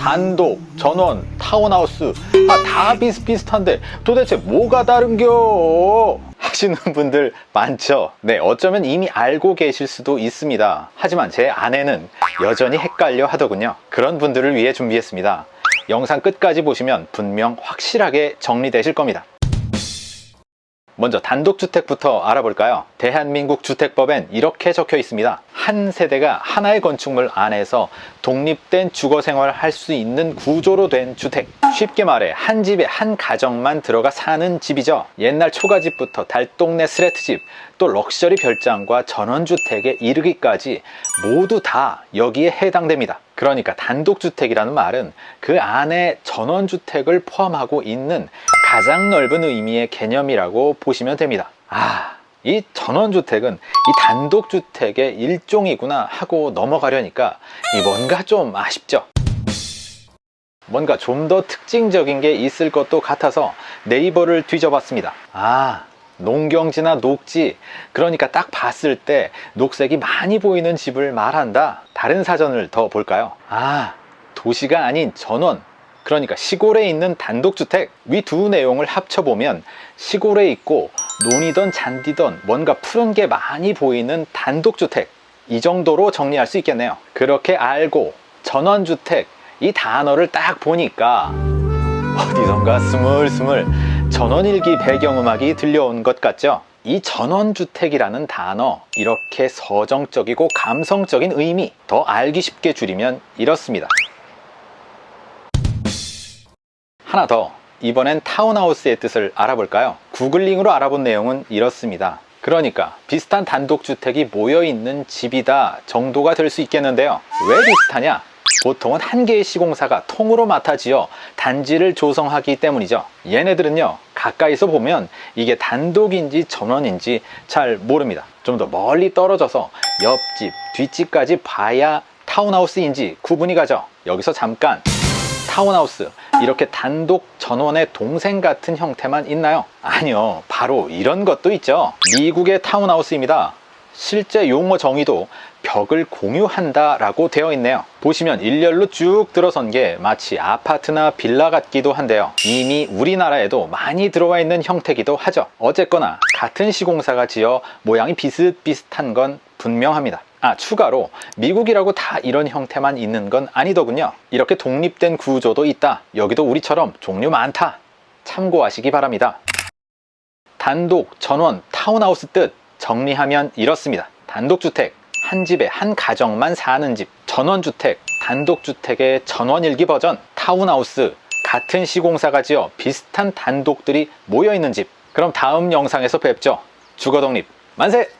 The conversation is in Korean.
단독, 전원, 타운하우스 아, 다 비슷비슷한데 도대체 뭐가 다른겨? 하시는 분들 많죠? 네, 어쩌면 이미 알고 계실 수도 있습니다. 하지만 제 아내는 여전히 헷갈려 하더군요. 그런 분들을 위해 준비했습니다. 영상 끝까지 보시면 분명 확실하게 정리되실 겁니다. 먼저 단독주택부터 알아볼까요? 대한민국 주택법엔 이렇게 적혀 있습니다. 한 세대가 하나의 건축물 안에서 독립된 주거 생활을 할 수 있는 구조로 된 주택. 쉽게 말해 한 집에 한 가정만 들어가 사는 집이죠. 옛날 초가집부터 달동네 스레트집, 또 럭셔리 별장과 전원주택에 이르기까지 모두 다 여기에 해당됩니다. 그러니까 단독주택이라는 말은 그 안에 전원주택을 포함하고 있는 가장 넓은 의미의 개념이라고 보시면 됩니다. 아, 이 전원주택은 이 단독주택의 일종이구나 하고 넘어가려니까 이 뭔가 좀 아쉽죠. 뭔가 좀 더 특징적인 게 있을 것도 같아서 네이버를 뒤져봤습니다. 아, 농경지나 녹지, 그러니까 딱 봤을 때 녹색이 많이 보이는 집을 말한다. 다른 사전을 더 볼까요? 아, 도시가 아닌 전원, 그러니까 시골에 있는 단독주택 위 두 내용을 합쳐보면 시골에 있고 논이던 잔디던 뭔가 푸른 게 많이 보이는 단독주택 이 정도로 정리할 수 있겠네요. 그렇게 알고 전원주택 이 단어를 딱 보니까 어디선가 스물스물 전원일기 배경음악이 들려온 것 같죠? 이 전원주택이라는 단어 이렇게 서정적이고 감성적인 의미 더 알기 쉽게 줄이면 이렇습니다 하나 더 이번엔 타운하우스의 뜻을 알아볼까요? 구글링으로 알아본 내용은 이렇습니다. 그러니까 비슷한 단독주택이 모여있는 집이다 정도가 될 수 있겠는데요. 왜 비슷하냐? 보통은 한 개의 시공사가 통으로 맡아 지어 단지를 조성하기 때문이죠. 얘네들은요 가까이서 보면 이게 단독인지 전원인지 잘 모릅니다. 좀 더 멀리 떨어져서 옆집, 뒷집까지 봐야 타운하우스인지 구분이 가죠. 여기서 잠깐 타운하우스. 이렇게 단독 전원의 동생 같은 형태만 있나요? 아니요. 바로 이런 것도 있죠. 미국의 타운하우스입니다. 실제 용어 정의도 벽을 공유한다 라고 되어 있네요. 보시면 일렬로 쭉 들어선 게 마치 아파트나 빌라 같기도 한데요. 이미 우리나라에도 많이 들어와 있는 형태기도 하죠. 어쨌거나 같은 시공사가 지어 모양이 비슷비슷한 건 분명합니다 아 추가로 미국이라고 다 이런 형태만 있는 건 아니더군요. 이렇게 독립된 구조도 있다. 여기도 우리처럼 종류 많다. 참고하시기 바랍니다. 단독, 전원, 타운하우스 뜻 정리하면 이렇습니다. 단독주택, 한 집에 한 가정만 사는 집. 전원주택, 단독주택의 전원일기 버전 타운하우스. 같은 시공사가 지어 비슷한 단독들이 모여있는 집. 그럼 다음 영상에서 뵙죠. 주거독립 만세!